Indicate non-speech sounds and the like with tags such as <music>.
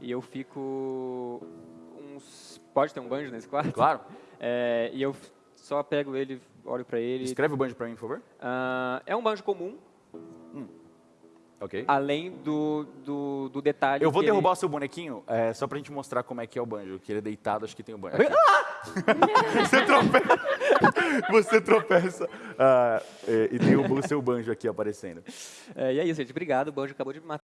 e eu fico uns... Pode ter um banjo nesse quarto? Claro. <laughs> É, e eu só pego ele, olho para ele. Escreve o banjo para mim, por favor. Uh, é um banjo comum, hum. Ok. além do, do, do detalhe Eu vou que derrubar ele... o seu bonequinho, é, só pra gente mostrar como é que é o banjo, que ele é deitado, acho que tem o banjo. Aqui. Ah! <laughs> Você tropeça, você tropeça Uh, e, e tem o, o seu banjo aqui aparecendo. É, e é isso, gente. Obrigado. O banjo acabou de me matar.